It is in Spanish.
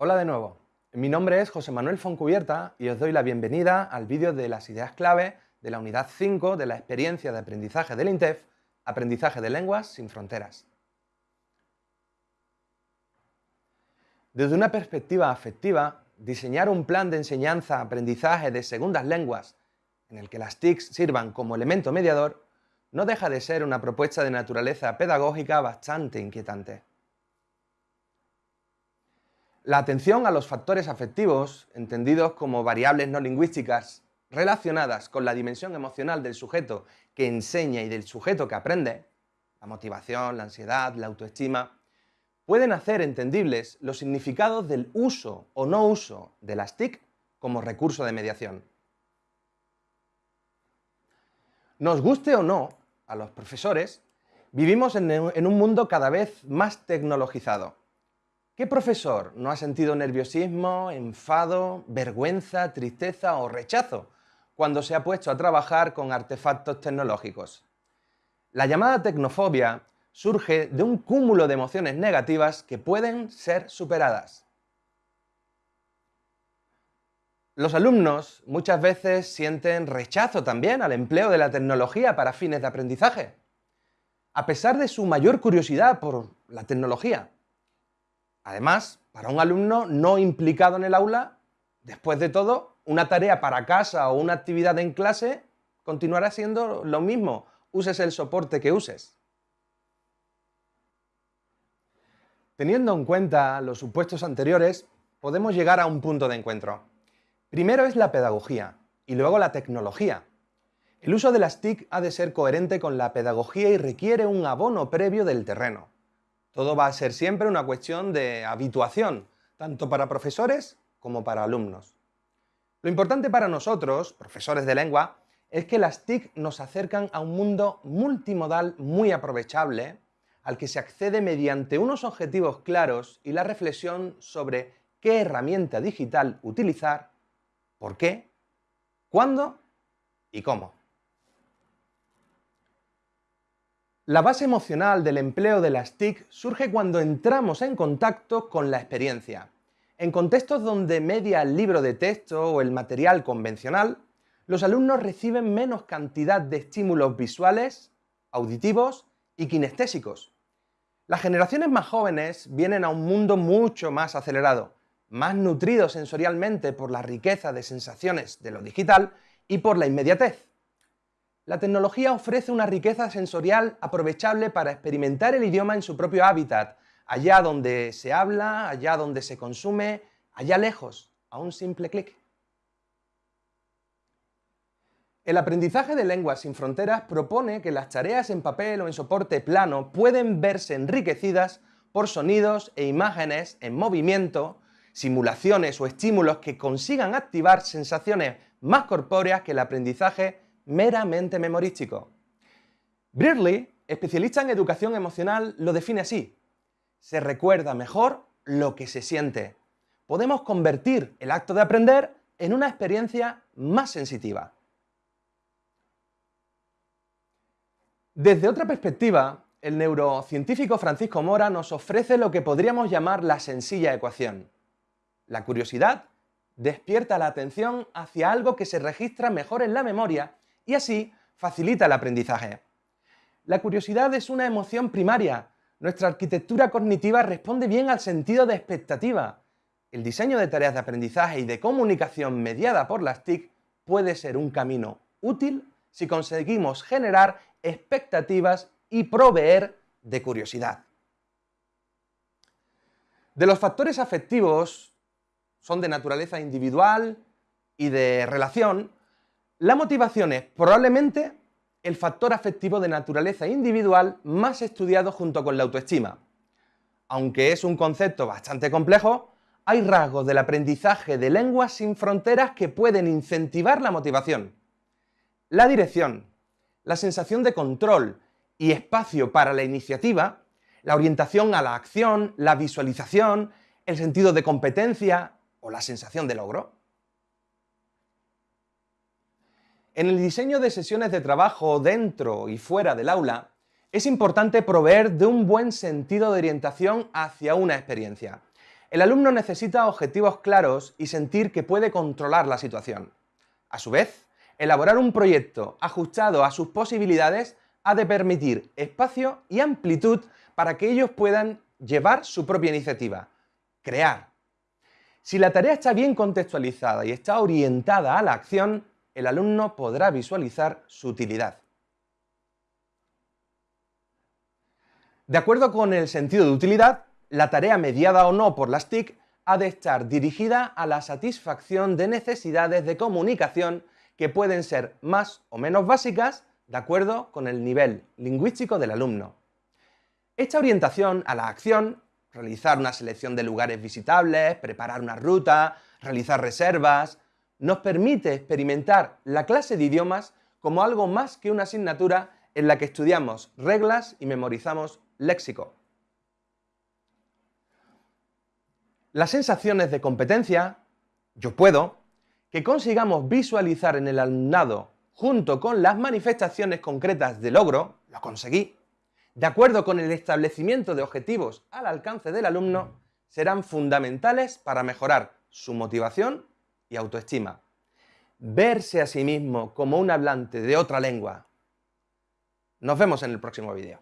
Hola de nuevo, mi nombre es José Manuel Foncubierta y os doy la bienvenida al vídeo de las ideas clave de la unidad 5 de la experiencia de aprendizaje del INTEF, Aprendizaje de Lenguas sin Fronteras. Desde una perspectiva afectiva, diseñar un plan de enseñanza-aprendizaje de segundas lenguas en el que las TICs sirvan como elemento mediador no deja de ser una propuesta de naturaleza pedagógica bastante inquietante. La atención a los factores afectivos, entendidos como variables no lingüísticas relacionadas con la dimensión emocional del sujeto que enseña y del sujeto que aprende, la motivación, la ansiedad, la autoestima, pueden hacer entendibles los significados del uso o no uso de las TIC como recurso de mediación. Nos guste o no, a los profesores, vivimos en un mundo cada vez más tecnologizado ¿Qué profesor no ha sentido nerviosismo, enfado, vergüenza, tristeza o rechazo cuando se ha puesto a trabajar con artefactos tecnológicos? La llamada tecnofobia surge de un cúmulo de emociones negativas que pueden ser superadas. Los alumnos muchas veces sienten rechazo también al empleo de la tecnología para fines de aprendizaje, a pesar de su mayor curiosidad por la tecnología. Además, para un alumno no implicado en el aula, después de todo, una tarea para casa o una actividad en clase continuará siendo lo mismo, uses el soporte que uses. Teniendo en cuenta los supuestos anteriores, podemos llegar a un punto de encuentro. Primero es la pedagogía y luego la tecnología. El uso de las TIC ha de ser coherente con la pedagogía y requiere un abono previo del terreno. Todo va a ser siempre una cuestión de habituación, tanto para profesores como para alumnos. Lo importante para nosotros, profesores de lengua, es que las TIC nos acercan a un mundo multimodal muy aprovechable, al que se accede mediante unos objetivos claros y la reflexión sobre qué herramienta digital utilizar, por qué, cuándo y cómo. La base emocional del empleo de las TIC surge cuando entramos en contacto con la experiencia. En contextos donde media el libro de texto o el material convencional, los alumnos reciben menos cantidad de estímulos visuales, auditivos y kinestésicos. Las generaciones más jóvenes vienen a un mundo mucho más acelerado, más nutrido sensorialmente por la riqueza de sensaciones de lo digital y por la inmediatez. La tecnología ofrece una riqueza sensorial aprovechable para experimentar el idioma en su propio hábitat, allá donde se habla, allá donde se consume, allá lejos, a un simple clic. El aprendizaje de lenguas sin fronteras propone que las tareas en papel o en soporte plano pueden verse enriquecidas por sonidos e imágenes en movimiento, simulaciones o estímulos que consigan activar sensaciones más corpóreas que el aprendizaje meramente memorístico. Brearley, especialista en educación emocional, lo define así. Se recuerda mejor lo que se siente. Podemos convertir el acto de aprender en una experiencia más sensitiva. Desde otra perspectiva, el neurocientífico Francisco Mora nos ofrece lo que podríamos llamar la sencilla ecuación. La curiosidad despierta la atención hacia algo que se registra mejor en la memoria y así facilita el aprendizaje. La curiosidad es una emoción primaria. Nuestra arquitectura cognitiva responde bien al sentido de expectativa. El diseño de tareas de aprendizaje y de comunicación mediada por las TIC puede ser un camino útil si conseguimos generar expectativas y proveer de curiosidad. De los factores afectivos son de naturaleza individual y de relación, la motivación es probablemente el factor afectivo de naturaleza individual más estudiado junto con la autoestima. Aunque es un concepto bastante complejo, hay rasgos del aprendizaje de lenguas sin fronteras que pueden incentivar la motivación. La dirección, la sensación de control y espacio para la iniciativa, la orientación a la acción, la visualización, el sentido de competencia o la sensación de logro. En el diseño de sesiones de trabajo dentro y fuera del aula, es importante proveer de un buen sentido de orientación hacia una experiencia. El alumno necesita objetivos claros y sentir que puede controlar la situación. A su vez, elaborar un proyecto ajustado a sus posibilidades ha de permitir espacio y amplitud para que ellos puedan llevar su propia iniciativa, crear. Si la tarea está bien contextualizada y está orientada a la acción, el alumno podrá visualizar su utilidad. De acuerdo con el sentido de utilidad, la tarea mediada o no por las TIC ha de estar dirigida a la satisfacción de necesidades de comunicación que pueden ser más o menos básicas de acuerdo con el nivel lingüístico del alumno. Esta orientación a la acción, realizar una selección de lugares visitables, preparar una ruta, realizar reservas, nos permite experimentar la clase de idiomas como algo más que una asignatura en la que estudiamos reglas y memorizamos léxico. Las sensaciones de competencia, yo puedo, que consigamos visualizar en el alumnado junto con las manifestaciones concretas de logro, lo conseguí, de acuerdo con el establecimiento de objetivos al alcance del alumno, serán fundamentales para mejorar su motivación y autoestima. Verse a sí mismo como un hablante de otra lengua. Nos vemos en el próximo vídeo.